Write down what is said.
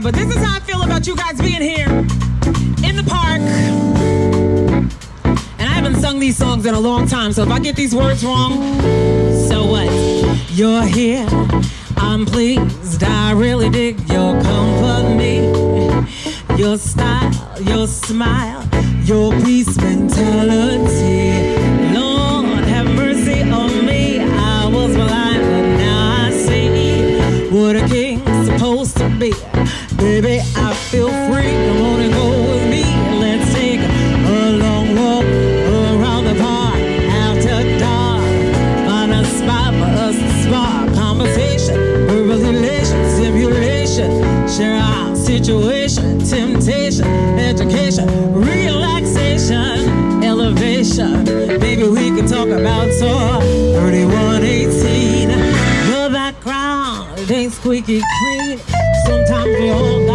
but this is how I feel about you guys being here in the park. And I haven't sung these songs in a long time, so if I get these words wrong, so what? You're here, I'm pleased. I really dig your company, your style, your smile, your peace mentality. Supposed to be. Baby, I feel free. Come on and go with me. Let's take a long walk around the park after dark. Find a spot for us to spark conversation, verbal elation, simulation. Share our situation, temptation, education, relaxation, elevation. Maybe we can talk about tour 3118 everything's squeaky clean. Sometimes we all